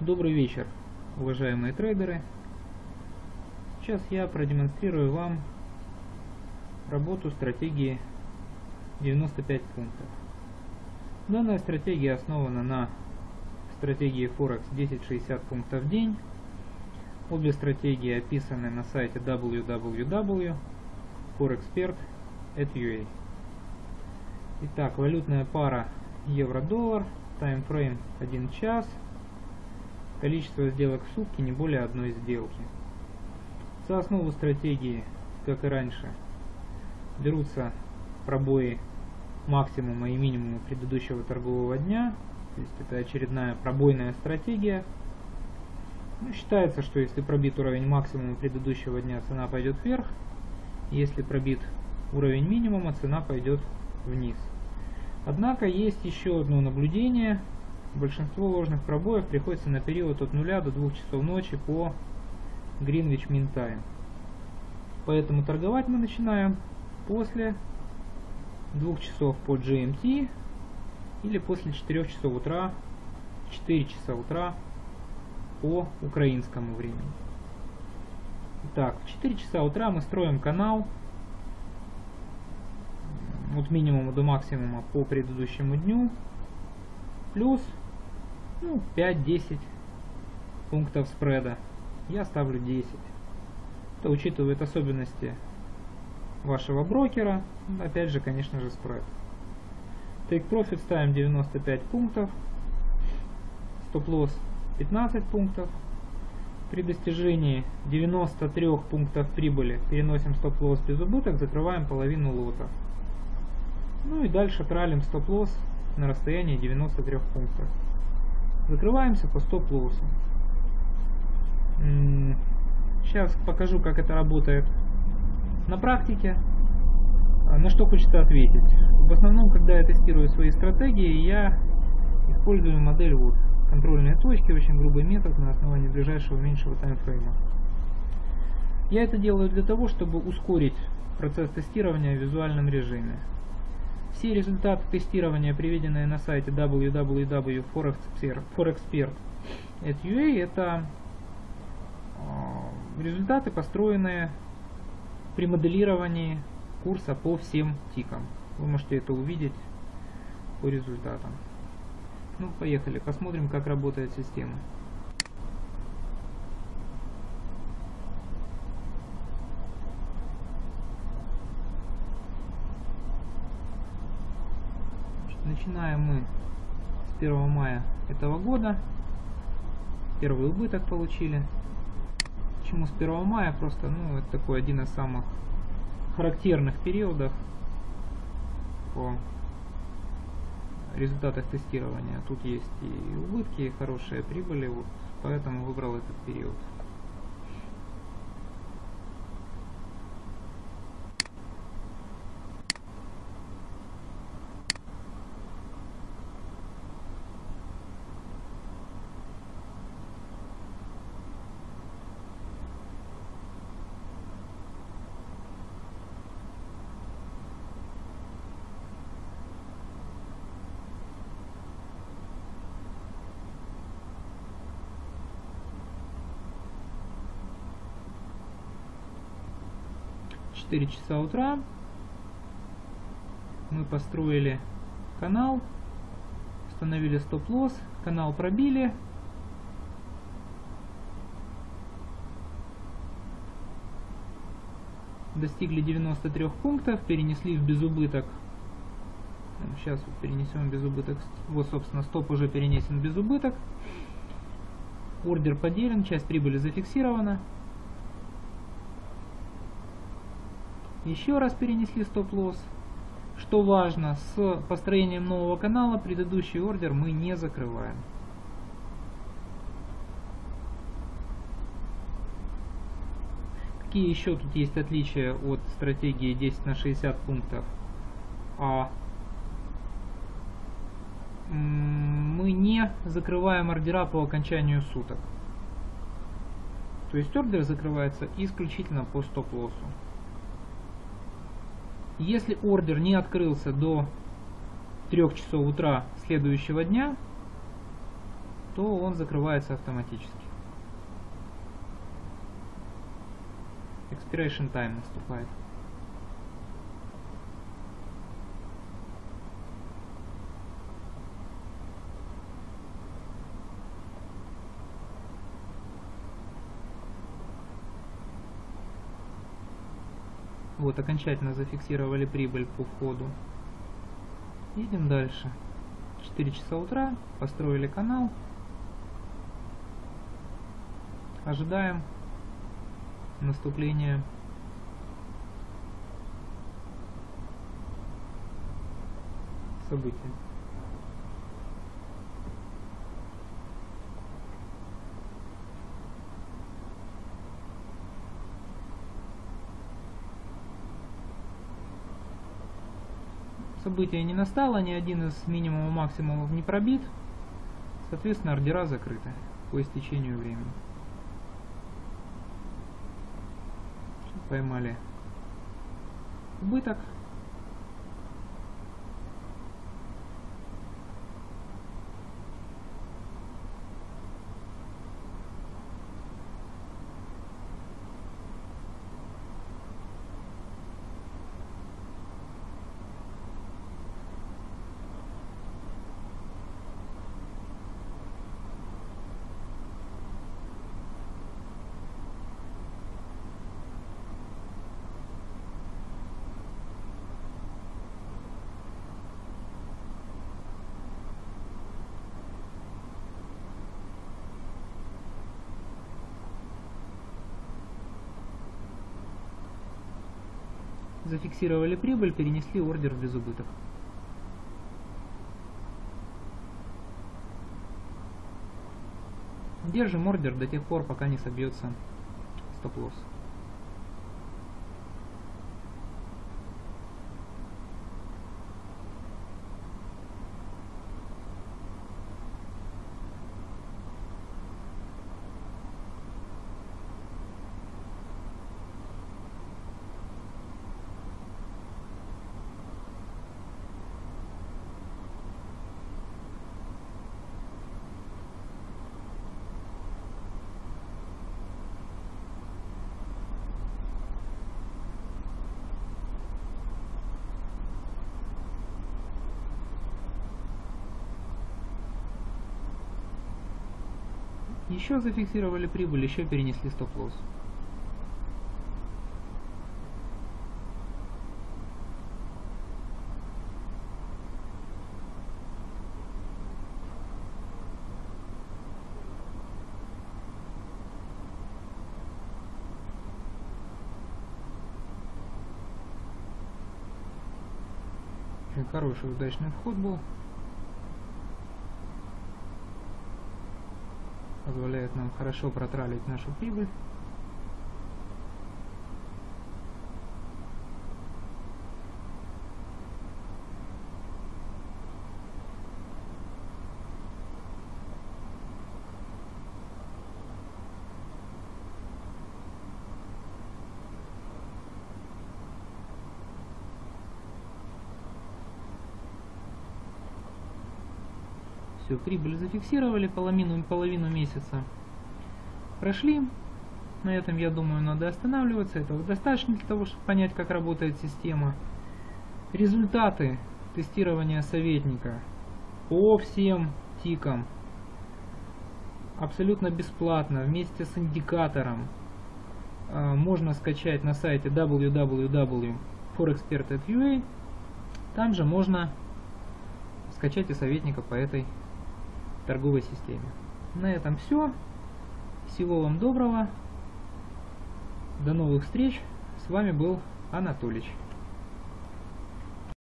Добрый вечер, уважаемые трейдеры. Сейчас я продемонстрирую вам работу стратегии 95 пунктов. Данная стратегия основана на стратегии Forex 10-60 пунктов в день. Обе стратегии описаны на сайте www.forexpert.ua. Итак, валютная пара евро-доллар, таймфрейм 1 час, количество сделок в сутки не более одной сделки. За основу стратегии, как и раньше, берутся пробои максимума и минимума предыдущего торгового дня, то есть это очередная пробойная стратегия. Ну, считается, что если пробит уровень максимума предыдущего дня, цена пойдет вверх, если пробит уровень минимума, цена пойдет вниз. Однако есть еще одно наблюдение. Большинство ложных пробоев приходится на период от 0 до 2 часов ночи по Greenwich Mean Time. Поэтому торговать мы начинаем после 2 часов по GMT или после 4 часов утра, 4 часа утра по украинскому времени. Итак, в 4 часа утра мы строим канал от минимума до максимума по предыдущему дню, плюс ну, 5-10 пунктов спреда. Я ставлю 10. Это учитывает особенности вашего брокера, опять же, конечно же, спред. Take Profit ставим 95 пунктов, стоп-лосс 15 пунктов. При достижении 93 пунктов прибыли переносим стоп-лосс без убыток, закрываем половину лота. Ну и дальше тралим стоп-лосс на расстоянии 93 пунктов. Закрываемся по стоп-лоссу. Сейчас покажу, как это работает на практике. А, на что хочется ответить. В основном, когда я тестирую свои стратегии, я использую модель вот контрольные точки, очень грубый метод на основании ближайшего меньшего таймфрейма. Я это делаю для того, чтобы ускорить процесс тестирования в визуальном режиме. Все результаты тестирования, приведенные на сайте www.forexpert.ua, это а, результаты, построенные при моделировании курса по всем тикам. Вы можете это увидеть по результатам. Ну, поехали, посмотрим, как работает система. Начинаем мы с 1 мая этого года. Первый убыток получили. Почему с 1 мая? Просто, ну, это такой один из самых характерных периодов по результатах тестирования. Тут есть и убытки, и хорошие прибыли, вот, поэтому выбрал этот период. 4 часа утра мы построили канал, установили стоп-лосс, канал пробили. Достигли 93 пунктов, перенесли в безубыток. Сейчас вот перенесем безубыток. Вот, собственно, стоп уже перенесен в безубыток. Ордер поделен, часть прибыли зафиксирована. Еще раз перенесли стоп-лосс. Что важно, с построением нового канала предыдущий ордер мы не закрываем. Какие еще тут есть отличия от стратегии 10 на 60 пунктов? А мы не закрываем ордера по окончанию суток. То есть ордер закрывается исключительно по стоп-лоссу. Если ордер не открылся до 3 часов утра следующего дня, то он закрывается автоматически. Expiration time наступает. Вот, окончательно зафиксировали прибыль по входу. Едем дальше. 4 часа утра, построили канал. Ожидаем наступления события. Событие не настало, ни один из минимума максимумов не пробит, соответственно ордера закрыты по истечению времени. Поймали убыток зафиксировали прибыль, перенесли ордер без убыток. Держим ордер до тех пор, пока не собьется стоп-лосс. Еще зафиксировали прибыль, еще перенесли стоп-лосс. Хороший удачный вход был. Позволяет нам хорошо протралить нашу прибыль. Все, прибыль зафиксировали, половину, половину месяца прошли. На этом, я думаю, надо останавливаться. Этого достаточно для того, чтобы понять, как работает система. Результаты тестирования советника по всем тикам абсолютно бесплатно вместе с индикатором а, можно скачать на сайте www.forexpert.ua там же можно скачать и советника по этой торговой системе. На этом все. Всего вам доброго. До новых встреч. С вами был Анатолич.